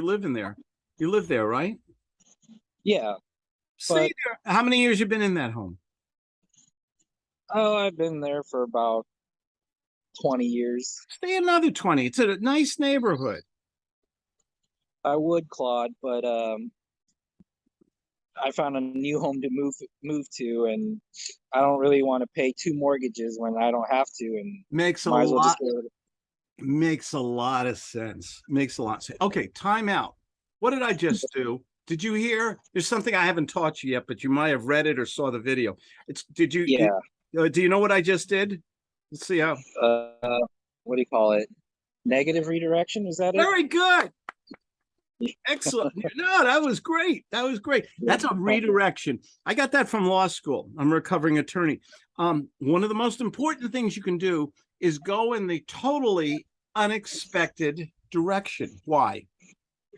you live in there. You live there, right? Yeah. Stay But- there. How many years you been in that home? Oh, I've been there for about 20 years. Stay another 20. It's a nice neighborhood. I would, Claude, but um, I found a new home to move move to, and I don't really want to pay two mortgages when I don't have to, and Makes a as well makes a lot of sense. Makes a lot of sense. Okay, time out. What did I just do? Did you hear? There's something I haven't taught you yet, but you might have read it or saw the video. It's did you Yeah. uh, do you know what I just did? Let's see how Uh, what do you call it? Negative redirection? Is that it? very good. Excellent. No, that was great. That was great. That's a redirection. I got that from law school. I'm a recovering attorney. Um, one of the most important things you can do is go in the totally unexpected direction. Why?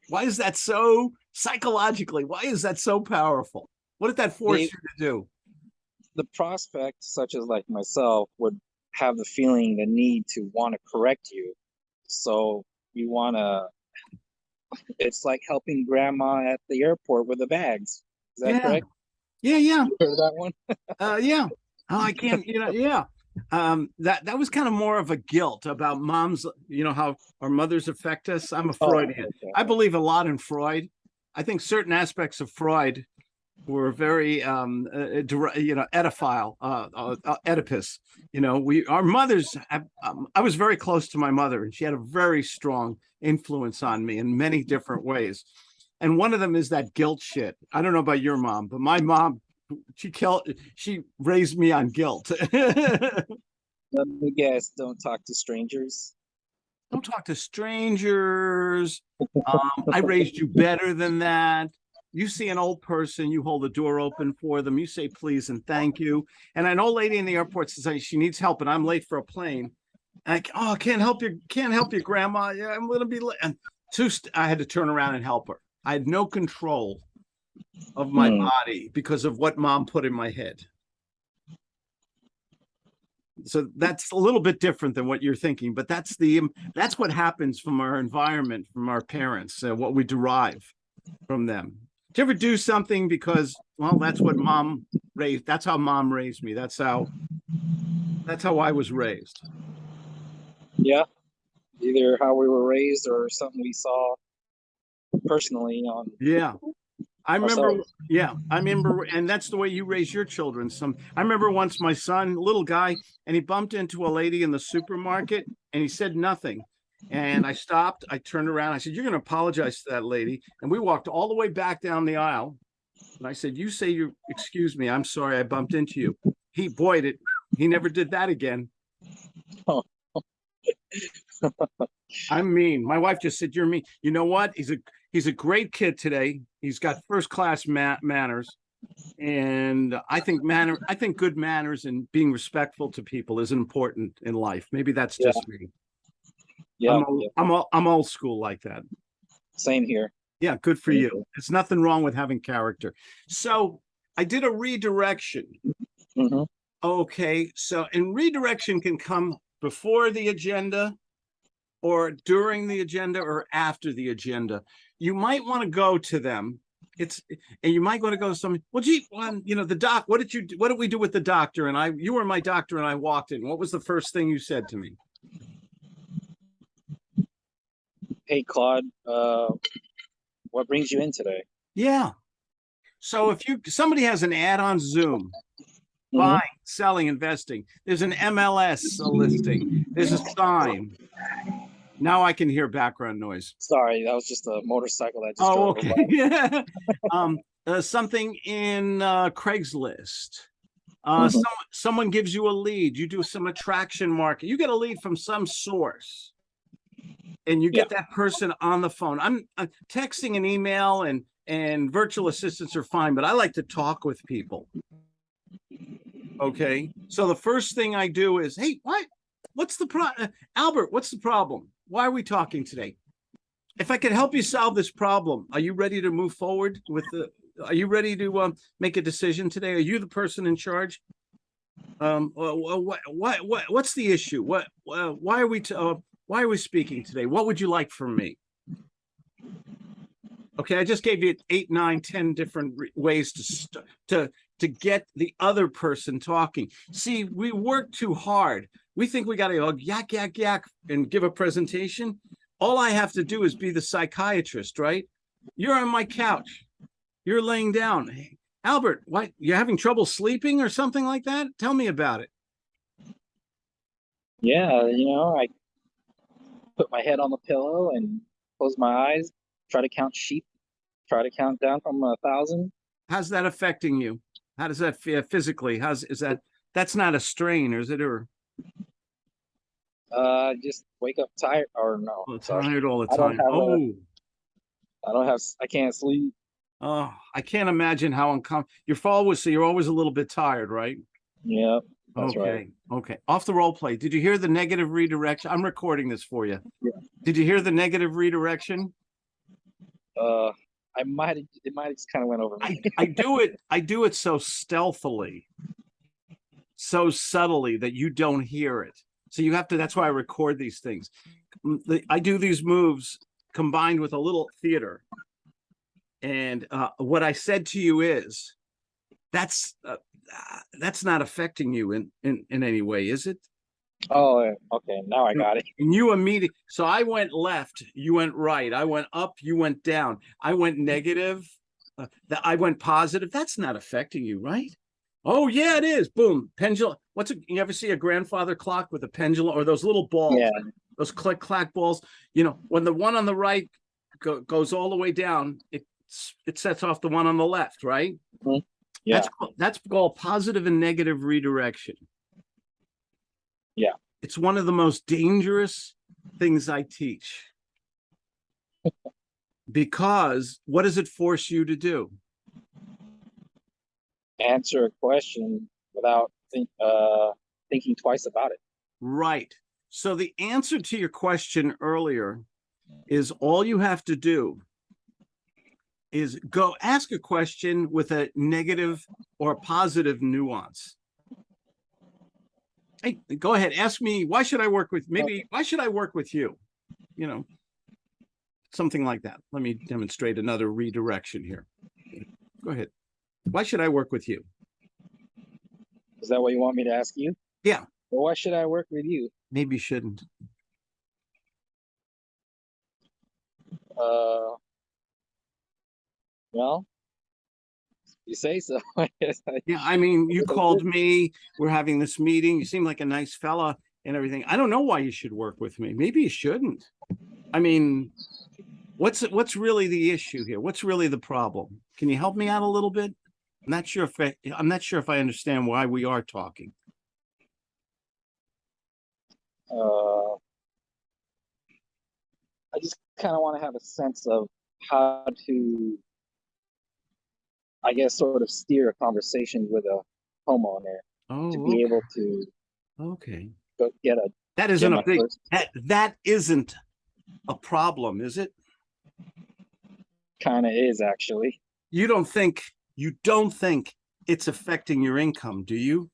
Why is that so psychologically? Why is that so powerful? What did that force The- you to do? The prospect, such as like myself, would have the feeling, the need to want to correct you. So you want to. It's like helping grandma at the airport with the bags. Is that Yeah. correct? Yeah, yeah. You heard that one? Uh, yeah. Oh, I can't, you know, yeah. Um, that, that was kind of more of a guilt about moms, you know, how our mothers affect us. I'm a Oh, Freudian. okay. I believe a lot in Freud. I think certain aspects of Freud were very, um, uh, you know, edophile, uh, uh, uh, Oedipus. You know, we, our mothers, have, um, I was very close to my mother and she had a very strong influence on me in many different ways. And one of them is that guilt shit. I don't know about your mom, but my mom, she killed, she raised me on guilt. Let me guess. Don't talk to strangers. don't talk to strangers. Um, I raised you better than that. You see an old person, you hold the door open for them, you say please and thank you. And an old lady in the airport says she needs help and I'm late for a plane. And I, oh, can't help you, can't help you, grandma. Yeah, I'm gonna be late. And two, I had to turn around and help her. I had no control of my Hmm. body because of what mom put in my head. So that's a little bit different than what you're thinking, but that's the that's what happens from our environment, from our parents, uh, what we derive from them. Do you ever do something because, well, that's what mom raised, that's how mom raised me. That's how, that's how I was raised. Yeah. Either how we were raised or something we saw personally on. Yeah. I remember, yeah, I remember, and that's the way you raise your children. Some, I remember once my son, little guy, and he bumped into a lady in the supermarket and he said nothing. And I stopped, I turned around, I said, You're gonna apologize to that lady. And we walked all the way back down the aisle. And I said, You say you, excuse me, I'm sorry, I bumped into you. He, boy, it, he never did that again. Oh. I'm mean. My wife just said, You're mean. You know what? He's a he's a great kid today. He's got first class ma- manners. And I think manner, I think good manners and being respectful to people is important in life. Maybe that's Yeah. just me. Yeah. I'm, old, yeah. I'm, old, I'm old school like that. Same here. Yeah, good for Me you. too. It's nothing wrong with having character. So I did a redirection. hmm Okay, so and redirection can come before the agenda or during the agenda or after the agenda. You might want to go to them. It's and you might want to go to some. Well, gee, well, you know the doc. What did you? What did we do with the doctor? And I, you were my doctor, and I walked in. What was the first thing you said to me? Hey, Claude. Uh, what brings you in today? Yeah. So if you somebody has an ad on Zoom, Mhm. buying, selling, investing. There's an MLS listing. There's a sign. Now I can hear background noise. Sorry, that was just a motorcycle that just Oh, drove okay. um, uh, something in uh, Craigslist. Uh, Mhm. some, someone gives you a lead. You do some attraction market. You get a lead from some source, and you get that person on the phone. I'm, i texting and email and and virtual assistants are fine, but I like to talk with people. Okay, so the first thing I do is, hey, what? What's the pro? uh, Albert, what's the problem? Why are we talking today? If I can help you solve this problem, are you ready to move forward with the? Are you ready to um, make a decision today? Are you the person in charge? Um, what, what, what, what's the issue? What, uh, why are we, uh, why are we speaking today? What would you like from me? Okay, I just gave you eight, nine, ten different ways to to to get the other person talking. See, we work too hard. We think we got to go yak yak yak and give a presentation. All I have to do is be the psychiatrist, right? You're on my couch. You're laying down. Hey, Albert, what? You're having trouble sleeping or something like that? Tell me about it. Yeah, you know, I put my head on the pillow and close my eyes, try to count sheep, try to count down from a thousand. How's that affecting you? How does that feel physically? How's is that? That's not a strain, or is it? Or Uh, just wake up tired or no, oh, tired all the time? a- Oh, I don't have, I can't sleep. oh, I can't imagine how uncomfortable. You're always so you're always a little bit tired, right? Yeah, okay, right. okay. Off the role play. Did you hear the negative redirection? I'm recording this for you. Yeah. Did you hear the negative redirection? uh, I might, it might just kind of went over I. I do it, I do it so stealthily, so subtly that you don't hear it. So you have to, that's why I record these things. Mm, I do these moves combined with a little theater. And uh, what I said to you is, that's, uh, that's not affecting you in, in, in any way, is it? Oh, okay, now I got it. And you immediately, so I went left, you went right. I went up, you went down. I went negative. Uh, that I went positive. That's not affecting you, right? Oh yeah, it is. Boom, pendulum. What's it? You ever see a grandfather clock with a pendulum or those little balls? Yeah, Those click clack balls. You know, when the one on the right go, goes all the way down, it it sets off the one on the left, right? Mm-hmm. yeah, That's that's called positive and negative redirection. Yeah. It's one of the most dangerous things I teach. because what does it force you to do? Answer a question without think, uh, thinking twice about it. Right. So the answer to your question earlier is all you have to do is go ask a question with a negative or positive nuance. Hey, go ahead. Ask me, why should I work with maybe why should I work with you? You know, something like that. Let me demonstrate another redirection here. Go ahead. Why should I work with you? Is that what you want me to ask you? Yeah. Well, why should I work with you? Maybe you shouldn't. Uh, well, you say so. I guess I- Yeah, I mean, you called me, we're having this meeting, you seem like a nice fella and everything. I don't know why you should work with me. Maybe you shouldn't. I mean, what's, what's really the issue here? What's really the problem? Can you help me out a little bit? I'm not sure if I, I'm not sure if I understand why we are talking. uh, I just kind of want to have a sense of how to, I guess, sort of steer a conversation with a homeowner Oh, to be okay. able to okay. go get a That isn't a big, that, that isn't a problem, is it? kind of is actually. You don't think, you don't think it's affecting your income, do you?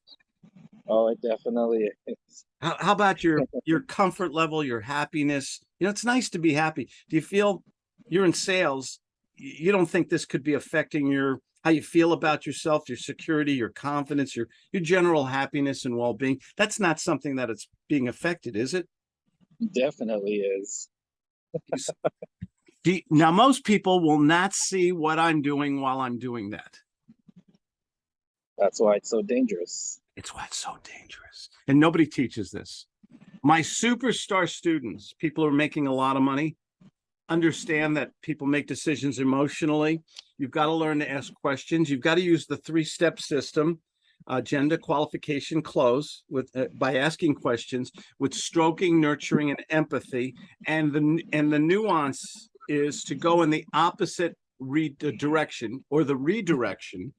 Oh, it definitely is. How, how about your your comfort level, your happiness? You know, it's nice to be happy. Do you feel you're in sales? You don't think this could be affecting your how you feel about yourself, your security, your confidence, your your general happiness and well-being? That's not something that it's being affected, is it? Definitely is. You- now, most people will not see what I'm doing while I'm doing that. That's why it's so dangerous. It's why it's so dangerous. And nobody teaches this. My superstar students, people who are making a lot of money, understand that people make decisions emotionally. You've got to learn to ask questions. You've got to use the three-step system, agenda, qualification, close with uh, by asking questions with stroking, nurturing, and empathy. And the and the nuance is to go in the opposite re- direction or the redirection.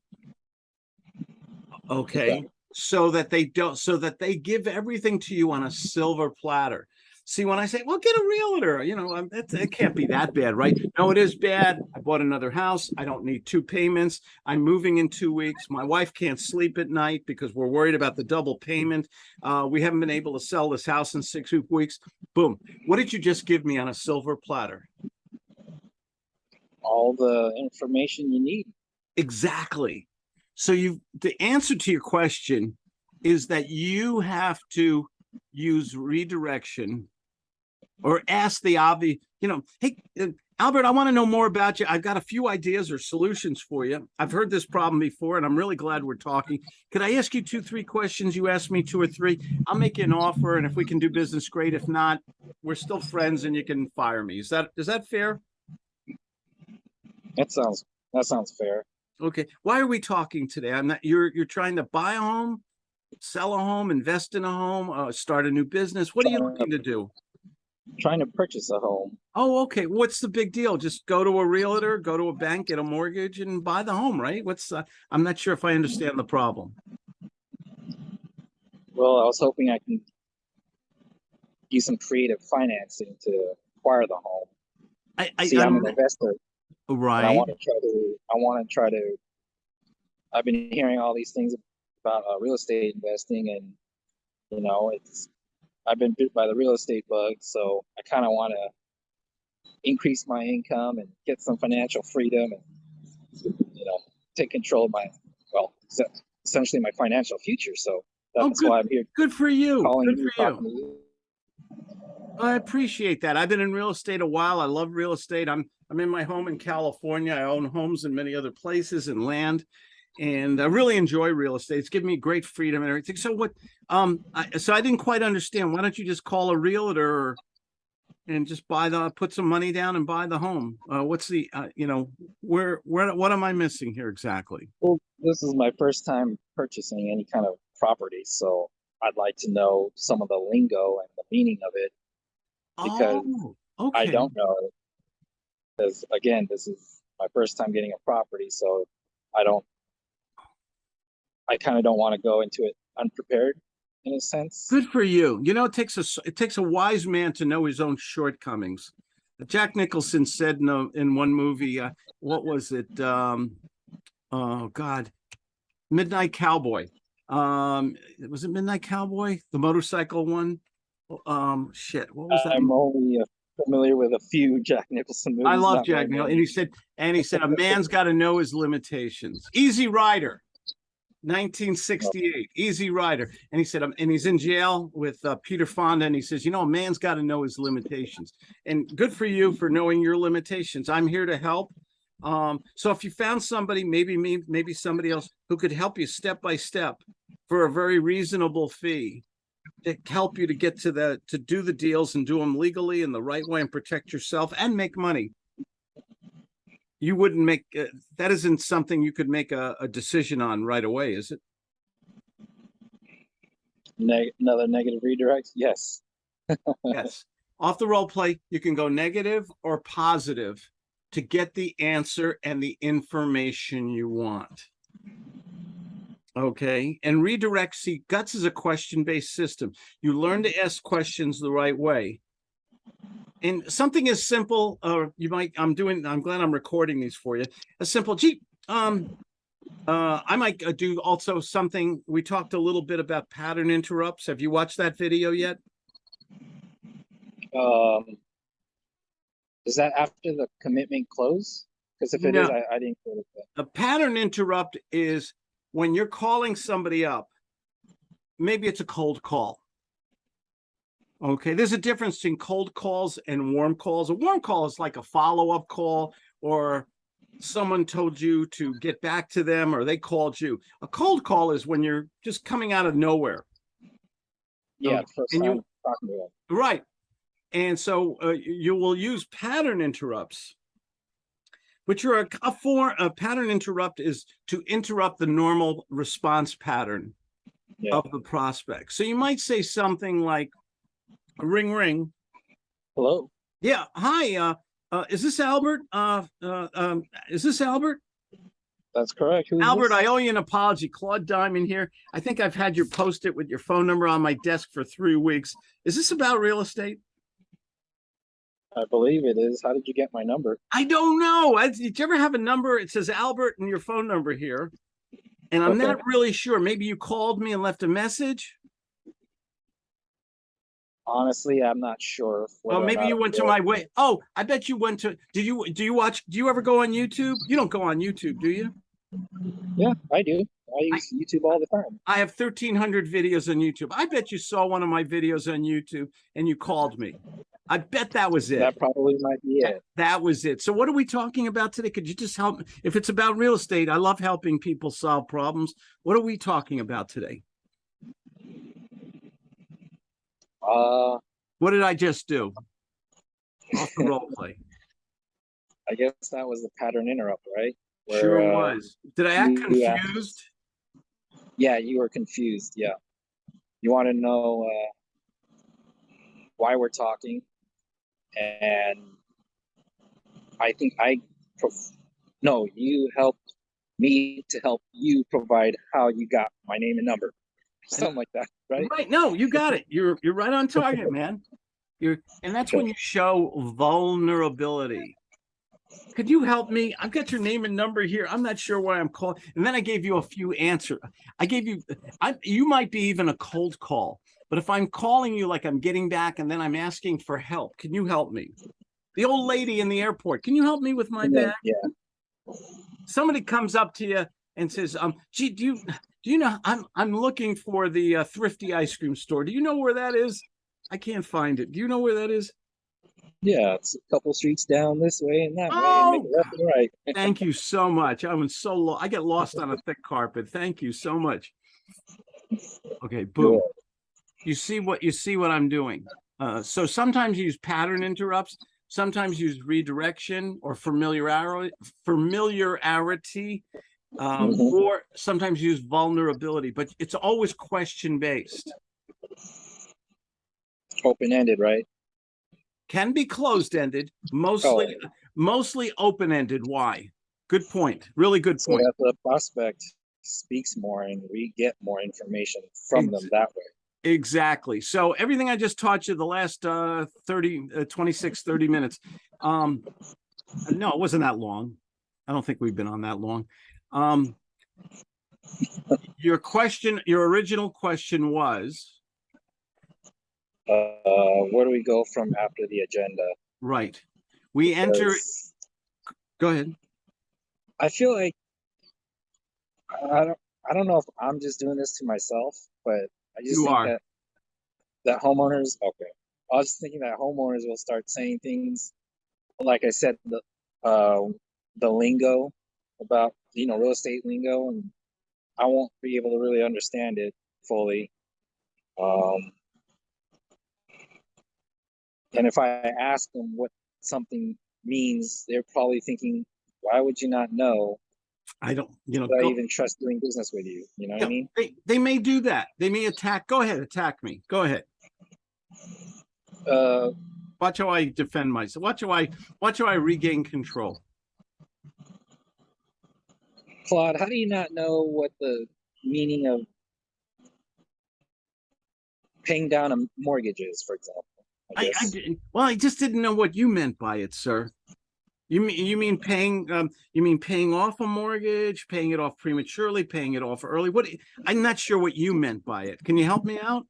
Okay so that they don't so that they give everything to you on a silver platter. See when i say well get a realtor you know um, it, it can't be that bad right? No it is bad. I bought another house. I don't need two payments. I'm moving in two weeks. My wife can't sleep at night because we're worried about the double payment. Uh, we haven't been able to sell this house in six weeks. Boom. What did you just give me on a silver platter all the information you need. Exactly. So you, the answer to your question is that you have to use redirection or ask the obvious, you know, hey, uh, Albert, I want to know more about you. I've got a few ideas or solutions for you. I've heard this problem before and I'm really glad we're talking. Could I ask you two, three questions? You asked me two or three. I'll make you an offer and if we can do business, great. If not, we're still friends and you can fire me. Is that, is that fair? That sounds that sounds fair. Okay, why are we talking today? I'm not, you're, you're trying to buy a home, sell a home, invest in a home, uh, start a new business. What are you looking to do? Trying to purchase a home. Oh, okay. What's the big deal? Just go to a realtor, go to a bank, get a mortgage and buy the home, right? What's, uh, I'm not sure if I understand the problem. Well, I was hoping I can use some creative financing to acquire the home. I, I, See, I'm I'm, an investor. And I want to try to. I want to try to. I've been hearing all these things about uh, real estate investing, and you know, it's. I've been bit by the real estate bug, so I kind of want to increase my income and get some financial freedom, and you know, take control of my well, essentially my financial future. So Oh, that's good. why I'm here Good for you. calling Good you, for you. I appreciate that. I've been in real estate a while. I love real estate. I'm I'm in my home in California. I own homes in many other places and land. And I really enjoy real estate. It's given me great freedom and everything. So what um I, so I didn't quite understand. Why don't you just call a realtor and just buy the put some money down and buy the home? Uh what's the uh, you know, where where what am I missing here exactly? Well, this is my first time purchasing any kind of property, so I'd like to know some of the lingo and the meaning of it. Because Oh, okay. I don't know. Because again, this is my first time getting a property, so I don't. I kind of don't want to go into it unprepared, in a sense. Good for you. You know, it takes a it takes a wise man to know his own shortcomings. Jack Nicholson said in a, in one movie, uh, what was it? Um, oh God, Midnight Cowboy. Um, was it Midnight Cowboy, the motorcycle one? Um, shit, what was that? I'm only uh, familiar with a few Jack Nicholson movies. I love Jack Nicholson, and he said, and he said, a man's got to know his limitations. Easy Rider, 1968, Easy Rider, and he said, um, and he's in jail with uh, Peter Fonda, and he says, you know, a man's got to know his limitations. And good for you for knowing your limitations. I'm here to help. Um, so if you found somebody, maybe me, maybe somebody else who could help you step by step for a very reasonable fee to help you to get to the to do the deals and do them legally in the right way and protect yourself and make money you wouldn't make uh, that isn't something you could make a, a decision on right away is it Neg- another negative redirect. Yes. yes off the role play you can go negative or positive to get the answer and the information you want okay and redirect see guts is a question-based system you learn to ask questions the right way and something as simple uh you might i'm doing i'm glad i'm recording these for you a simple gee um uh i might uh, do also something we talked a little bit about pattern interrupts have you watched that video yet Um, is that after the commitment close? Because if it is, No. I, I didn't that. a pattern interrupt is when you're calling somebody up maybe it's a cold call okay there's a difference between cold calls and warm calls a warm call is like a follow-up call or someone told you to get back to them or they called you a cold call is when you're just coming out of nowhere Yeah, Okay. And you- talking to them. Right. And so uh, you will use pattern interrupts, which are a, a form, a pattern interrupt is to interrupt the normal response pattern Yeah. of the prospect. So you might say something like, ring, ring. Hello. Yeah. Hi. Uh, uh, is this Albert? Uh, uh, um, is this Albert? That's correct. Who's Albert. I owe you an apology. Claude Diamond here. I think I've had your post-it with your phone number on my desk for three weeks. Is this about real estate? I believe it is. How did you get my number? I don't know. I, did you ever have a number? It says Albert and your phone number here. And I'm Okay. not really sure. Maybe you called me and left a message. Honestly, I'm not sure. Oh, well, maybe you went to my way. Oh, I bet you went to, did you, do you watch, do you ever go on YouTube? You don't go on YouTube, do you? Yeah, I do. I use YouTube all the time. I have thirteen hundred videos on YouTube. I bet you saw one of my videos on YouTube and you called me. I bet that was it. That probably might be it. That was it. So what are we talking about today? Could you just help? If it's about real estate, I love helping people solve problems. What are we talking about today? Uh, What did I just do? Off the role play. I guess that was the pattern interrupt, right? Where, Sure uh, was. Did I act confused? Yeah, you were confused. Yeah. You want to know uh, why we're talking, and I think I, no, you helped me to help you provide how you got my name and number, something like that, right? Right. No, you got it. You're you're right on target, man. You're and that's when you show vulnerability. Could you help me? I've got your name and number here. I'm not sure why I'm calling. And then I gave you a few answer. I gave you I you might be even a cold call. But if I'm calling you like I'm getting back and then I'm asking for help, can you help me? The old lady in the airport, can you help me with my bag? yeah. somebody comes up to you and says, um, gee, do you, do you know, I'm, I'm looking for the uh, thrifty ice cream store. Do you know where that is? I can't find it. Do you know where that is? Yeah, it's a couple streets down this way and that way, and Oh, left and right. Thank you so much. I was so low. I get lost on a thick carpet. Thank you so much. Okay, boom. You see what, you see what I'm doing? Uh, so sometimes you use pattern interrupts, sometimes use redirection or familiarity, familiarity. Um, Mhm. or sometimes use vulnerability, but it's always question based. Open ended, right? Can be closed ended, mostly, mostly open ended. Why? Good point. Really good So point. that the prospect speaks more and we get more information from them that way. Exactly. So everything I just taught you the last uh 30 uh, 26 30 minutes. Um no, it wasn't that long. I don't think we've been on that long. Um your question, your original question was Uh, where do we go from after the agenda? right. We enter, go ahead. I feel like I don't I don't know if I'm just doing this to myself, but I just You think are. that that homeowners okay. I was thinking that homeowners will start saying things like I said the uh the lingo about you know real estate lingo and I won't be able to really understand it fully. Um and if I ask them what something means, they're probably thinking, why would you not know? I don't, you know, Would I even trust doing business with you? You know what I mean? they, they may do that. They may attack. Go ahead, attack me. Go ahead. Uh, Watch how I defend myself. Watch how I, watch how I regain control. Claude, how do you not know what the meaning of paying down a mortgage is, for example? I I, I well, I just didn't know what you meant by it, sir. You mean, you mean paying, um, you mean paying off a mortgage, paying it off prematurely, paying it off early? What, I'm not sure what you meant by it. Can you help me out?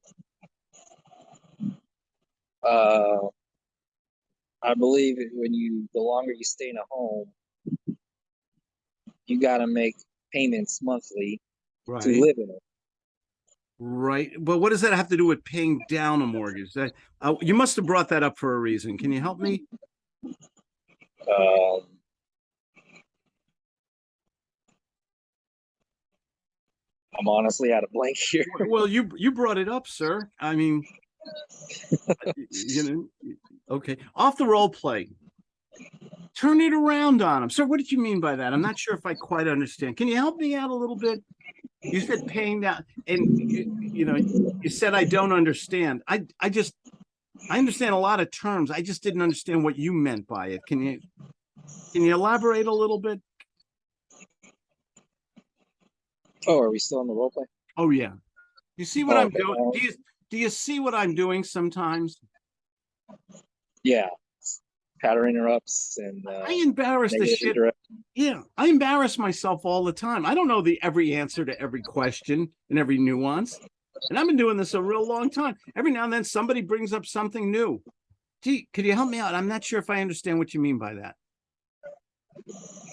Uh, I believe when you, the longer you stay in a home, you gotta make payments monthly to Right, live in it. right. But what does that have to do with paying down a mortgage? That, uh, you must have brought that up for a reason. Can you help me? Um, I'm honestly out of blank here. Well, you, you brought it up, sir. I mean, you know, okay, off the role play. Turn it around on him. Sir, what did you mean by that? I'm not sure if I quite understand. Can you help me out a little bit? You said paying down and you, you know, you said I don't understand. I, I just, I understand a lot of terms. I just didn't understand what you meant by it. Can you, can you elaborate a little bit? Oh, are we still in the role play? Oh, yeah. You see what Oh, I'm okay, doing? Do you, do you see what I'm doing sometimes? Yeah. Pattern interrupts and uh, I embarrass the shit. Yeah, I embarrass myself all the time. I don't know the every answer to every question and every nuance. And I've been doing this a real long time. Every now and then somebody brings up something new. Gee, could you help me out? I'm not sure if I understand what you mean by that.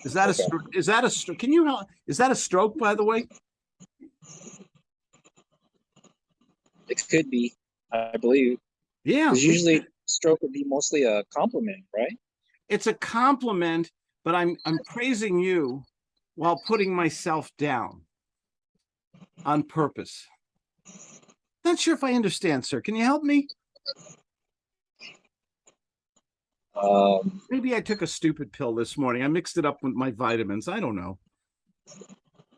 Is that a, Okay. stro- is that a, stro- can you help? Is that a stroke, by the way? It could be, I believe. Yeah. usually stroke would be mostly a compliment, right? it's a compliment, but I'm I'm praising you while putting myself down on purpose. Not sure if I understand, sir. Can you help me? Um, Maybe I took a stupid pill this morning. I mixed it up with my vitamins. I don't know.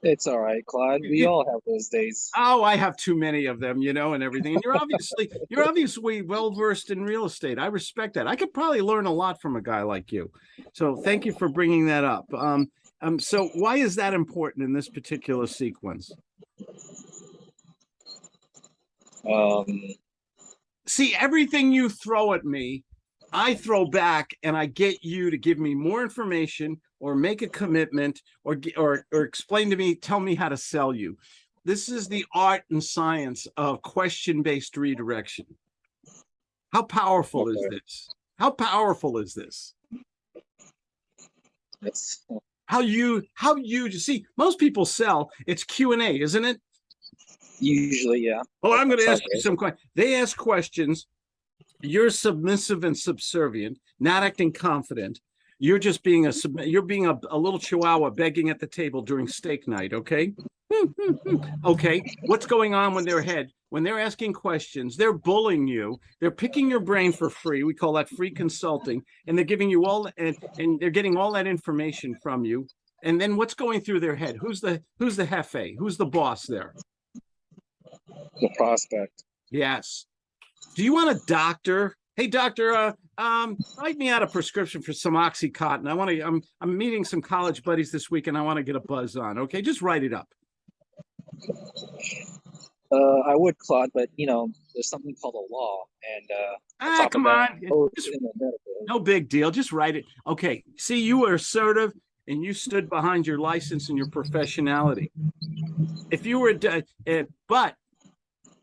it's all right, Claude. We all have those days. Oh, I have too many of them, you know, and everything. And you're obviously you're obviously well versed in real estate. I respect that. I could probably learn a lot from a guy like you. So thank you for bringing that up. Um, um, so why is that important in this particular sequence? Um, see everything you throw at me i throw back and i get you to give me more information or make a commitment or or or explain to me tell me how to sell you. This is the art and science of question based redirection. How powerful is this? How powerful is this? How you how you see most people sell it's q and a isn't it usually, yeah. Oh, I'm going to ask you some questions. They ask questions. You're submissive and subservient, not acting confident. You're just being a you're being a, a little chihuahua begging at the table during steak night. Okay. okay. What's going on when they're ahead? When they're asking questions, they're bullying you. They're picking your brain for free. We call that free consulting, and they're giving you all and and they're getting all that information from you. And then what's going through their head? Who's the who's the jefe? Who's the boss there? The prospect. Yes. Do you want a doctor? Hey, doctor, uh, um, write me out a prescription for some OxyContin. I want to, I'm, I'm meeting some college buddies this week and I want to get a buzz on. Okay, just write it up. Uh, I would, Claude, but you know, there's something called a law, and uh, Ah, come on. Just- in the medical. no big deal. Just write it. Okay. See, you were assertive and you stood behind your license and your professionality. If you were, uh, but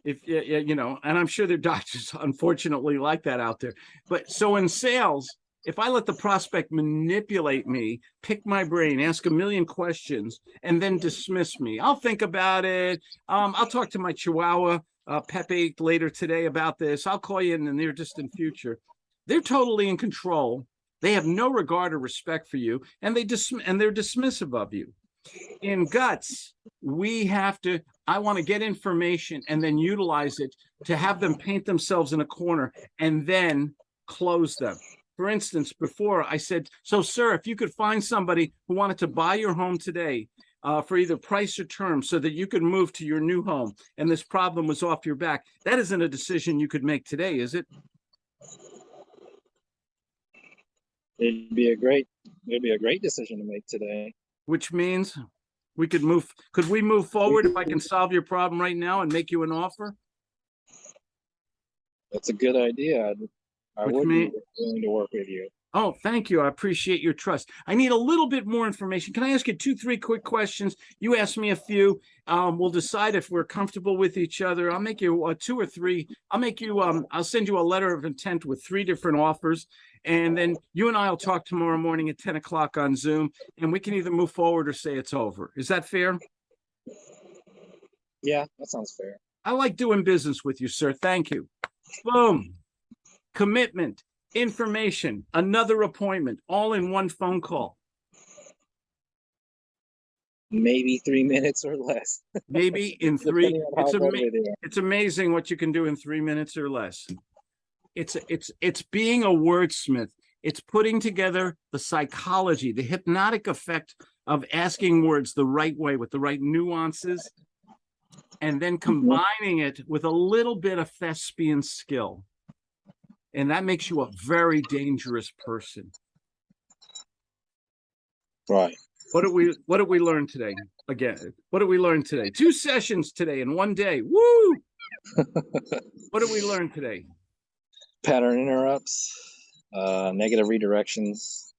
if you know, and I'm sure there are doctors unfortunately like that out there. But so in sales, if I let the prospect manipulate me, pick my brain, ask a million questions, and then dismiss me, I'll think about it. Um, I'll talk to my Chihuahua uh, Pepe later today about this. I'll call you in the near distant future. They're totally in control. They have no regard or respect for you, and they dis- and they're dismissive of you. In guts, we have to. I want to get information and then utilize it to have them paint themselves in a corner and then close them. For instance, before I said, "So, sir, if you could find somebody who wanted to buy your home today." Uh, for either price or term so that you could move to your new home and this problem was off your back. That isn't a decision you could make today, is it? It'd be a great, it'd be a great decision to make today. which means we could move, could we move forward if I can solve your problem right now and make you an offer? That's a good idea. I'd, Which would mean- be willing to work with you. Oh, thank you. I appreciate your trust. I need a little bit more information. Can I ask you two, three quick questions? You ask me a few. Um, we'll decide if we're comfortable with each other. I'll make you uh, two or three. I'll make you, um, I'll send you a letter of intent with three different offers. And then you and I will talk tomorrow morning at ten o'clock on Zoom and we can either move forward or say it's over. Is that fair? Yeah, that sounds fair. I like doing business with you, sir. Thank you. Boom. Commitment, information, another appointment, all in one phone call. Maybe three minutes or less. Maybe in three. It's ama- it's amazing what you can do in three minutes or less. It's it's it's being a wordsmith. It's putting together the psychology, the hypnotic effect of asking words the right way with the right nuances, and then mm-hmm. combining it with a little bit of thespian skill. And that makes you a very dangerous person. Right. What did we what did we learn today? Again, what did we learn today? Two sessions today in one day. Woo! what did we learn today? Pattern interrupts, uh, negative redirections.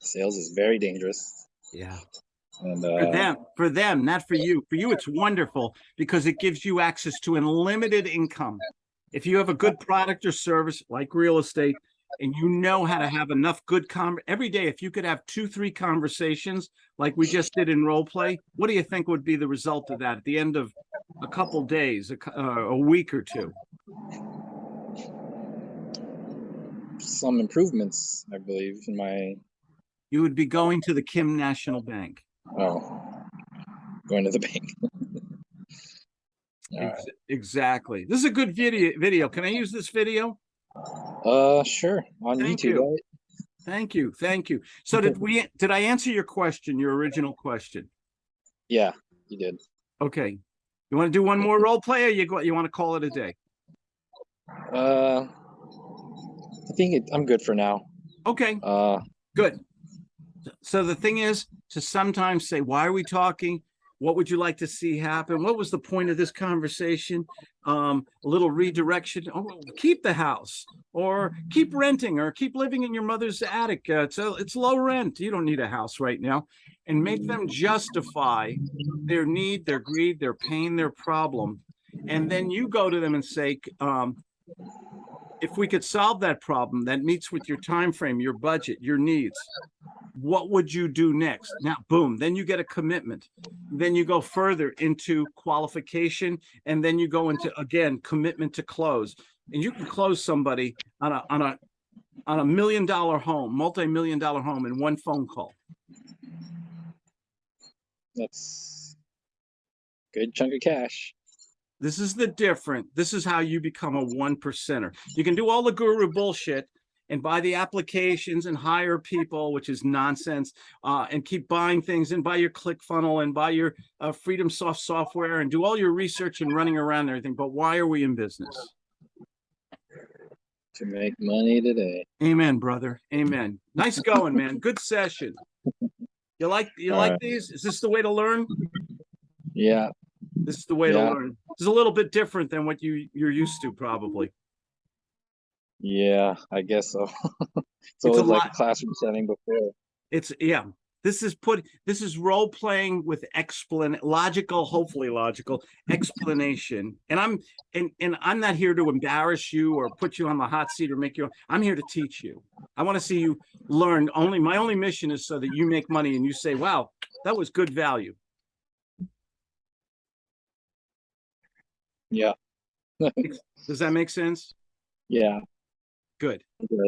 Sales is very dangerous. Yeah. And For uh, them, for them, not for you. For you, it's wonderful because it gives you access to unlimited income. If you have a good product or service like real estate and you know how to have enough good con every day, if you could have two, three conversations like we just did in role play, what do you think would be the result of that at the end of a couple days, a, uh, a week or two? some improvements, I believe, in my You would be going to the Kim National Bank. oh, going to the bank. All right. Ex- Exactly. This is a good video. Video. Can I use this video? Uh, sure. On Thank YouTube, you. right? Thank you. Thank you. So did we, did I answer your question, your original question? Yeah, you did. Okay. You want to do one more role play or you go, you want to call it a day? Uh, I think it, I'm good for now. Okay, Uh, good. So the thing is to sometimes say, why are we talking? What would you like to see happen? What was the point of this conversation? Um, a little redirection. Oh, keep the house or keep renting or keep living in your mother's attic. Uh, it's, a- it's low rent. You don't need a house right now. And make them justify their need, their greed, their pain, their problem. And then you go to them and say, um, if we could solve that problem that meets with your time frame, your budget, your needs, what would you do next? Now, boom, then you get a commitment. Then you go further into qualification and then you go into, again, commitment to close. And you can close somebody on a, on a, on a million dollar home, multi-million dollar home in one phone call. that's good chunk of cash. This is the different. This is how you become a one percenter. You can do all the guru bullshit and buy the applications and hire people, which is nonsense, uh, and keep buying things and buy your click funnel and buy your uh, Freedom Soft software and do all your research and running around and everything. But why are we in business? To make money today. Amen, brother. Amen. Nice going, man. Good session. You like you All like right. these? Is this the way to learn? Yeah, This is the way to learn. It's a little bit different than what you you're used to, probably. yeah, I guess so. so it was like classroom setting before. It's yeah. This is put this is role playing with explan logical, hopefully logical explanation. And I'm and and I'm not here to embarrass you or put you on the hot seat or make you I'm here to teach you. I want to see you learn. Only my only mission is so that you make money and you say, wow, that was good value. Yeah, Does that make sense? yeah. Good. it.